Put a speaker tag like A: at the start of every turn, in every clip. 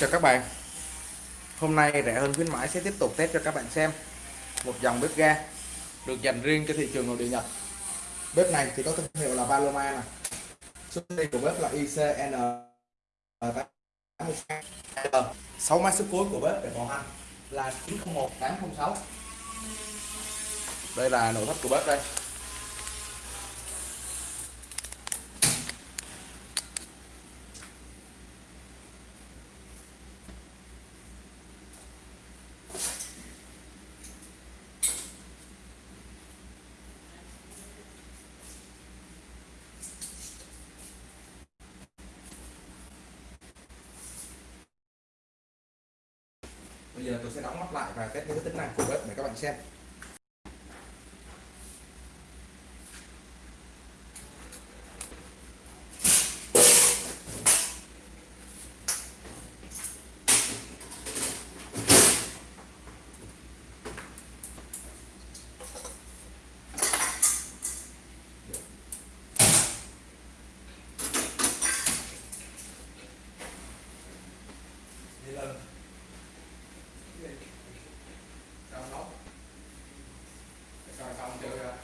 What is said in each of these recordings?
A: chào các bạn. Hôm nay rẻ hơn khuyến mãi sẽ tiếp tục test cho các bạn xem một dòng bếp ga được dành riêng cho thị trường nội địa Nhật. Bếp này thì có thương hiệu là Paloma này số tiền của bếp là ICN 6 mã số cuối của bếp để bảo hành là 901806 đây là nội thất của bếp đây. À, tôi sẽ đóng mắt lại và test những tính năng của bếp để các bạn xem Đi lên. Sao nấu? Sao xong chưa?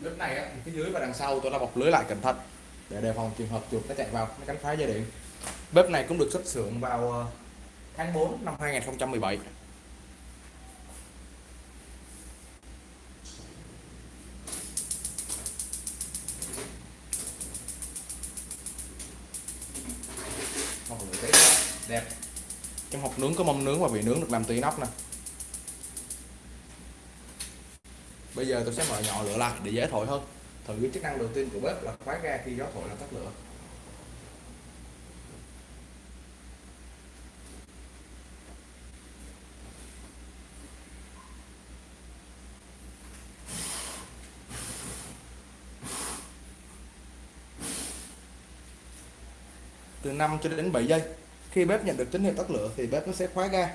A: Bếp này á, thì phía dưới và đằng sau, tôi đã bọc lưới lại cẩn thận để đề phòng trường hợp chuột nó chạy vào nó cắn phá dây điện. Bếp này cũng được xuất xưởng vào ờ, tháng 4 năm 2017. Đẹp trong hộp nướng có mâm nướng và vị nướng được làm từ inox nè bây giờ tôi sẽ mở nhỏ lửa lại để dễ thổi hơn thử cái chức năng đầu tiên của bếp là khóa ga khi gió thổi làm tắt lửa. Từ 5 cho đến 7 giây, khi bếp nhận được tín hiệu tắt lửa thì bếp nó sẽ khóa ga.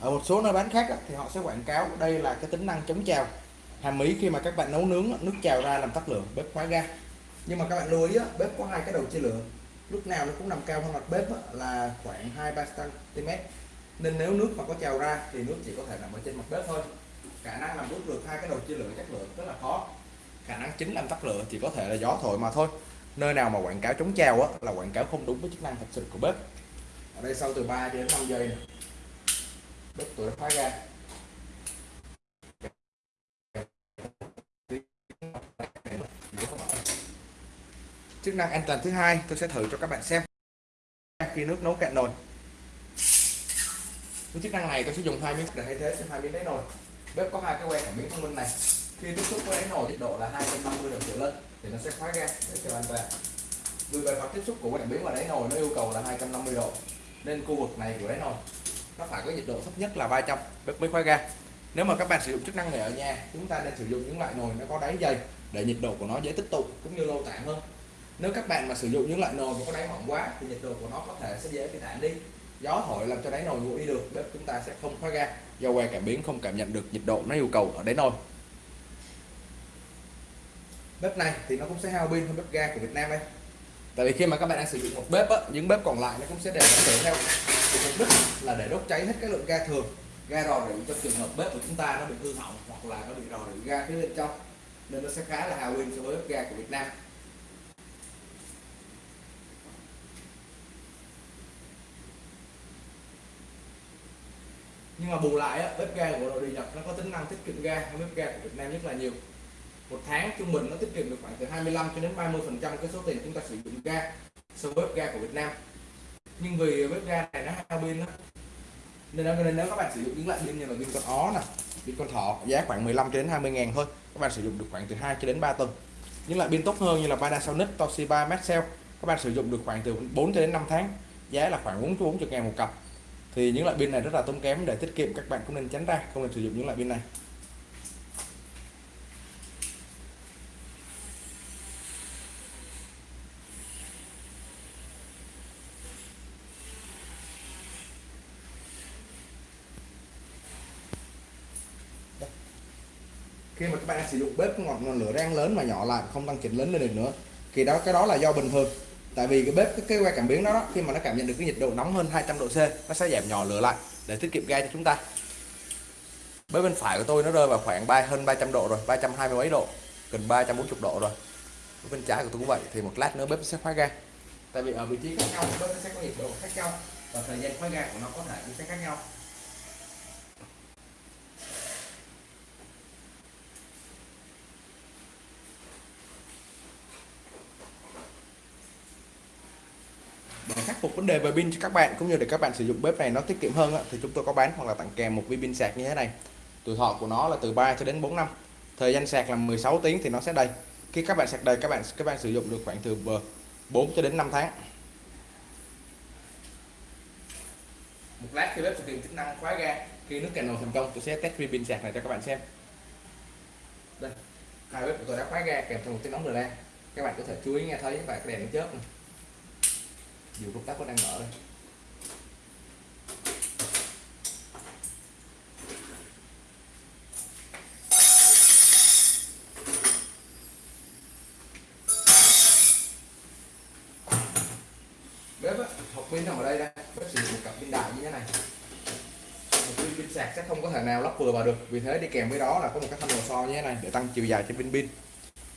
A: Ở một số nơi bán khác thì họ sẽ quảng cáo đây là cái tính năng chống trào hàm ý khi mà các bạn nấu nướng nước trào ra làm tắt lửa bếp khóa ga. Nhưng mà các bạn lưu ý bếp có hai cái đầu chia lửa. Lúc nào nó cũng nằm cao hơn mặt bếp là khoảng 2-3 cm. Nên nếu nước mà có trào ra thì nước chỉ có thể nằm ở trên mặt bếp thôi. Khả năng làm đốt được hai cái đầu chia lửa chắc lượng rất là khó. Khả năng chính làm tắt lửa chỉ có thể là gió thổi mà thôi. Nơi nào mà quảng cáo chống trào á, là quảng cáo không đúng với chức năng thật sự của bếp. Ở đây sau từ 3 đến 5 giây này. bếp tuổi khóa ga. Chức năng an toàn thứ hai, tôi sẽ thử cho các bạn xem. Khi nước nấu cạn nồi. Với chức năng này tôi sẽ dùng hai miếng để thay thế cho hai miếng đáy nồi. Bếp có hai cái que cảm biến thông minh này. Khi tiếp xúc với đáy nồi, nhiệt độ là 250 độ trở lên, thì nó sẽ khóa ga, để cho an toàn. Vì về mặt tiếp xúc của cảm biến và đáy nồi nó yêu cầu là 250 độ, nên khu vực này của đáy nồi nó phải có nhiệt độ thấp nhất là 300 bếp mới khóa ga. Nếu mà các bạn sử dụng chức năng này ở nhà, chúng ta nên sử dụng những loại nồi nó có đáy dày, để nhiệt độ của nó dễ tích tụ, cũng như lâu tản hơn nếu các bạn mà sử dụng những loại nồi mà có đáy mỏng quá thì nhiệt độ của nó có thể sẽ dễ bị tản đi. Gió thổi làm cho đáy nồi nguội đi được bếp chúng ta sẽ không khóa ga do que cảm biến không cảm nhận được nhiệt độ nó yêu cầu ở đáy nồi. Bếp này thì nó cũng sẽ hao pin hơn bếp ga của Việt Nam đây. Tại vì khi mà các bạn đang sử dụng một bếp á, những bếp còn lại nó cũng sẽ đều nó chở theo. Thì mục đích là để đốt cháy hết cái lượng ga thường ga rò rỉ trong trường hợp bếp của chúng ta nó bị hư hỏng hoặc là nó bị rò rỉ ga phía bên trong. Nên nó sẽ khá là hao pin so với bếp ga của Việt Nam. Nhưng mà bù lại á, bếp ga của đội đi Nhật nó có tính năng tiết kiệm ga hơn bếp ga của Việt Nam rất là nhiều. Một tháng trung bình nó tiết kiệm được khoảng từ 25 cho đến 30 phần trăm cái số tiền chúng ta sử dụng ga so với bếp ga của Việt Nam. Nhưng vì bếp ga này nó hao pin đó nên, nên nếu các bạn sử dụng những loại pin như là pin con ó nè pin con thỏ giá khoảng 15 cho đến 20 ngàn thôi các bạn sử dụng được khoảng từ 2 cho đến 3 tuần. Những loại pin tốt hơn như là Panasonic, Toshiba, Maxell các bạn sử dụng được khoảng từ 4 cho đến 5 tháng giá là khoảng 4 40 ngàn một cặp thì những loại pin này rất là tốn kém để tiết kiệm, các bạn cũng nên tránh ra, không nên sử dụng những loại pin này. Khi mà các bạn đang sử dụng bếp ngọn lửa đang lớn mà nhỏ lại, không tăng chỉnh lớn lên được nữa, thì đó, cái đó là do bình thường tại vì cái bếp cái, cái que cảm biến đó, đó khi mà nó cảm nhận được cái nhiệt độ nóng hơn 200 độ C nó sẽ giảm nhỏ lửa lại để tiết kiệm ga cho chúng ta. Bếp bên phải của tôi nó rơi vào khoảng 3 hơn 300 độ rồi 320 mấy độ gần 340 độ rồi. Bếp bên trái của tôi cũng vậy thì một lát nữa bếp sẽ khóa ga. Tại vì ở vị trí khác nhau bếp sẽ có nhiệt độ khác nhau và thời gian khóa ga của nó có thể cũng sẽ khác nhau. Phục vấn đề về pin cho các bạn, cũng như để các bạn sử dụng bếp này nó tiết kiệm hơn thì chúng tôi có bán hoặc là tặng kèm một viên pin sạc như thế này. Tuổi thọ của nó là từ 3 cho đến 4 năm. Thời gian sạc là 16 tiếng thì nó sẽ đầy. Khi các bạn sạc đầy, các bạn các bạn sử dụng được khoảng từ 4 cho đến 5 tháng. Một lát khi bếp thực hiện chức năng khóa ga, khi nước cạn nồi thành công, tôi sẽ test viên pin sạc này cho các bạn xem. Đây, hai bếp của tôi đã khóa ga kèm theo một tiếng nóng rồi các bạn có thể chú ý nghe thấy và cái đèn nó chớp. này dù công tắc có đang mở đây. Bếp á, học pin nằm ở đây đây. Bếp sử dụng một cặp pin đại như thế này. Một pin pin sạc sẽ không có thể nào lắp vừa vào được. Vì thế đi kèm với đó là có một cái thanh lò xo như thế này để tăng chiều dài trên pin pin.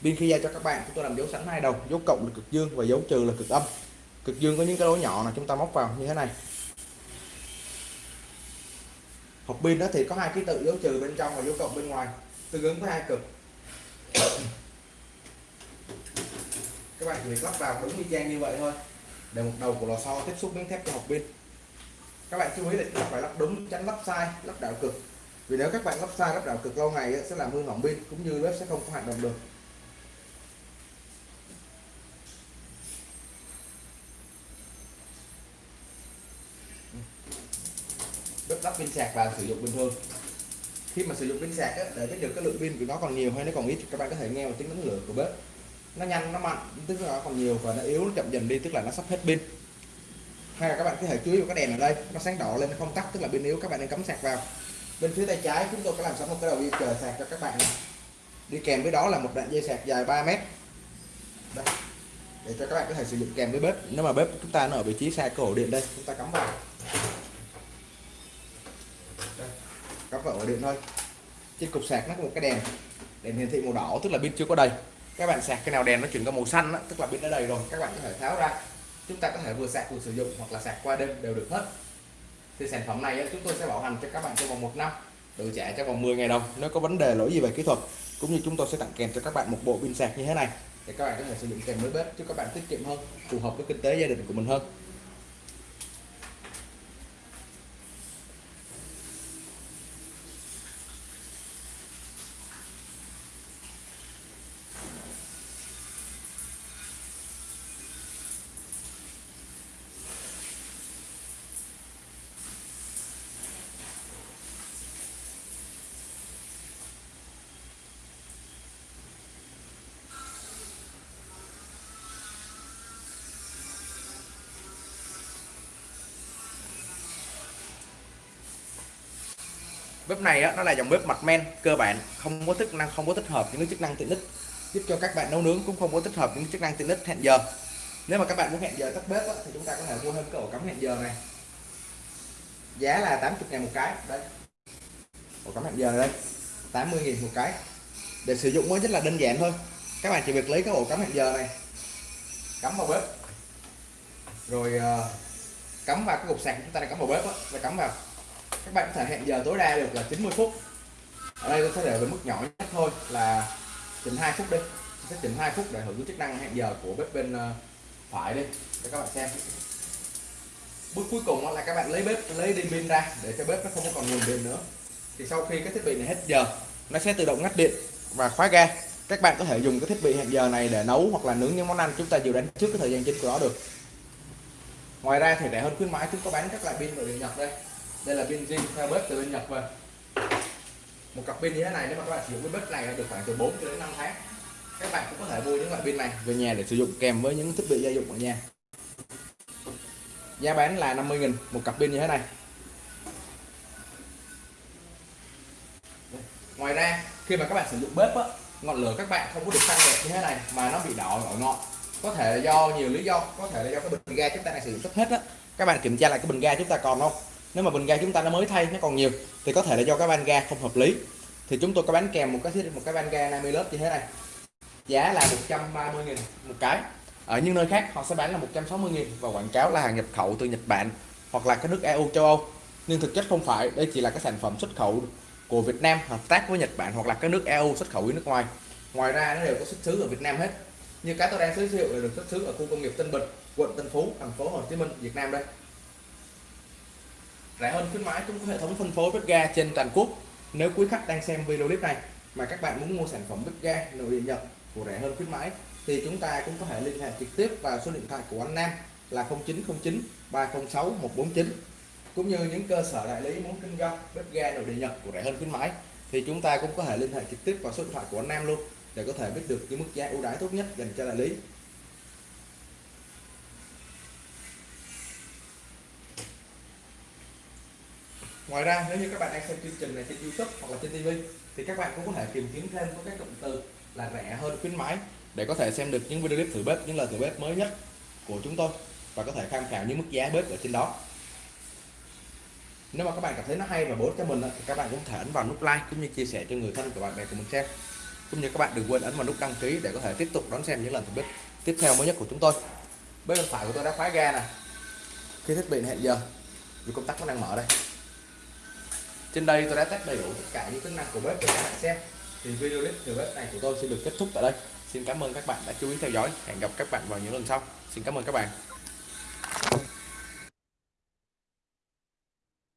A: Pin khi ra cho các bạn chúng tôi làm dấu sẵn hai đầu dấu cộng là cực dương và dấu trừ là cực âm cực dương có những cái lỗ nhỏ là chúng ta móc vào như thế này. Hộp pin đó thì có hai ký tự dấu trừ bên trong và dấu cộng bên ngoài. Tương ứng với hai cực. Các bạn chỉ việc lắp vào đúng y chang như vậy thôi. Để một đầu của lò xo tiếp xúc miếng thép cho hộp pin. Các bạn chú ý là chúng ta phải lắp đúng, tránh lắp sai, lắp đảo cực. Vì nếu các bạn lắp sai, lắp đảo cực lâu ngày sẽ làm hư hỏng pin, cũng như bếp sẽ không có hoạt động được. Lắp pin sạc và sử dụng bình thường. Khi mà sử dụng pin sạc để biết được cái lượng pin của nó còn nhiều hay nó còn ít các bạn có thể nghe một tiếng đánh lửa của bếp. Nó nhanh, nó mạnh, tức là nó còn nhiều và nó yếu, nó chậm dần đi, tức là nó sắp hết pin. Hay là các bạn có thể chú ý vào cái đèn ở đây, nó sáng đỏ lên không tắt, tức là pin yếu, các bạn nên cắm sạc vào. Bên phía tay trái chúng tôi có làm sẵn một cái đầu dây chờ sạc cho các bạn này. đi kèm với đó là một đoạn dây sạc dài 3 mét. Đây. để cho các bạn có thể sử dụng kèm với bếp. Nếu mà bếp chúng ta nó ở vị trí xa cổ điện đây, chúng ta cắm vào. Cắm vào ổ điện thôi. Trên cục sạc nó có một cái đèn đèn hiển thị màu đỏ tức là pin chưa có đầy. Các bạn sạc cái nào đèn nó chuyển qua màu xanh đó, tức là pin đã đầy rồi các bạn có thể tháo ra. Chúng ta có thể vừa sạc vừa sử dụng hoặc là sạc qua đêm đều được hết. Thì sản phẩm này chúng tôi sẽ bảo hành cho các bạn trong vòng một năm đổi trả trong vòng 10 ngày đồng nếu có vấn đề lỗi gì về kỹ thuật. Cũng như chúng tôi sẽ tặng kèm cho các bạn một bộ pin sạc như thế này để các bạn có thể sử dụng kèm với bếp cho các bạn tiết kiệm hơn phù hợp với kinh tế gia đình của mình hơn. Bếp này á, nó là dòng bếp mặt men cơ bản không có chức năng không có tích hợp những chức năng tiện ích. Giúp cho các bạn nấu nướng cũng không có tích hợp những chức năng tiện ích hẹn giờ. Nếu mà các bạn muốn hẹn giờ tắt bếp á, thì chúng ta có thể mua thêm cái ổ cắm hẹn giờ này. Giá là 80 ngàn một cái đấy. Ổ cắm hẹn giờ này đây 80 nghìn một cái. Để sử dụng mới rất là đơn giản thôi. Các bạn chỉ việc lấy cái ổ cắm hẹn giờ này cắm vào bếp. Rồi uh, cắm vào cái cục sạc chúng ta đang cắm vào bếp á, và cắm vào các bạn có thể hẹn giờ tối đa được là 90 phút. Ở đây tôi sẽ để với mức nhỏ nhất thôi, là chỉnh 2 phút đi. Sẽ chỉnh 2 phút để hưởng chức năng hẹn giờ của bếp bên ờ, phải đi, để các bạn xem. Bước cuối cùng là các bạn lấy bếp, lấy đi pin ra để cho bếp nó không còn nguồn pin nữa. Thì sau khi cái thiết bị này hết giờ, nó sẽ tự động ngắt điện và khóa ga. Các bạn có thể dùng cái thiết bị hẹn giờ này để nấu hoặc là nướng những món ăn chúng ta dự đánh trước cái thời gian chính của nó được. Ngoài ra thì rẻ hơn khuyến mãi, chúng có bán các loại pin nội địa nhật đây đây là pin zin theo bếp từ bên Nhật về một cặp pin như thế này nếu mà các bạn sử dụng cái bếp này được khoảng từ 4 đến 5 tháng. Các bạn cũng có thể mua những loại pin này. Về nhà để sử dụng kèm với những thiết bị gia dụng ở nhà. Giá bán là 50.000 một cặp pin như thế này. Ngoài ra khi mà các bạn sử dụng bếp á ngọn lửa các bạn không có được xanh đẹp như thế này mà nó bị đỏ ở ngọn có thể là do nhiều lý do có thể là do cái bình ga chúng ta đang sử dụng sắp hết á. Các bạn kiểm tra lại cái bình ga chúng ta còn không nếu mà bình ga chúng ta nó mới thay, nó còn nhiều, thì có thể là do cái van ga không hợp lý. Thì chúng tôi có bán kèm một cái một cái van ga 50 lớp như thế này. Giá là 130 000 một cái. Ở những nơi khác, họ sẽ bán là 160 000 và quảng cáo là hàng nhập khẩu từ Nhật Bản hoặc là các nước EU châu Âu. Nhưng thực chất không phải, đây chỉ là cái sản phẩm xuất khẩu của Việt Nam hợp tác với Nhật Bản hoặc là các nước EU xuất khẩu đi nước ngoài. Ngoài ra, nó đều có xuất xứ ở Việt Nam hết. Như cái tôi đang giới thiệu là được xuất xứ ở khu công nghiệp Tân Bình, quận Tân Phú, thành phố Hồ Chí Minh, Việt Nam đây rẻ hơn khuyến mãi cũng có hệ thống phân phối bếp ga trên toàn quốc. Nếu quý khách đang xem video clip này mà các bạn muốn mua sản phẩm bếp ga nội địa Nhật của rẻ hơn khuyến mãi, thì chúng ta cũng có thể liên hệ trực tiếp vào số điện thoại của anh Nam là 0909 306 149 cũng như những cơ sở đại lý muốn kinh doanh bếp ga nội địa Nhật của rẻ hơn khuyến mãi, thì chúng ta cũng có thể liên hệ trực tiếp vào số điện thoại của anh Nam luôn để có thể biết được cái mức giá ưu đãi tốt nhất dành cho đại lý. Ngoài ra, nếu như các bạn đang xem chương trình này trên YouTube hoặc là trên TV thì các bạn cũng có thể tìm kiếm thêm có các cụm từ là rẻ hơn khuyến mãi để có thể xem được những video clip thử bếp, những lời thử bếp mới nhất của chúng tôi và có thể tham khảo những mức giá bếp ở trên đó. Nếu mà các bạn cảm thấy nó hay và bổ ích cho mình thì các bạn cũng thể ấn vào nút like cũng như chia sẻ cho người thân của bạn bè của mình xem. Cũng như các bạn đừng quên ấn vào nút đăng ký để có thể tiếp tục đón xem những lần thử bếp tiếp theo mới nhất của chúng tôi. Bếp bên phải của tôi đã khóa ga nè. Khi thiết bị hẹn giờ, vì công tắc nó đang mở đây trên đây tôi đã test đầy đủ tất cả những tính năng của bếp để các bạn xem. Thì video clip từ bếp này của tôi sẽ được kết thúc tại đây. Xin cảm ơn các bạn đã chú ý theo dõi. Hẹn gặp các bạn vào những lần sau. Xin cảm ơn các bạn.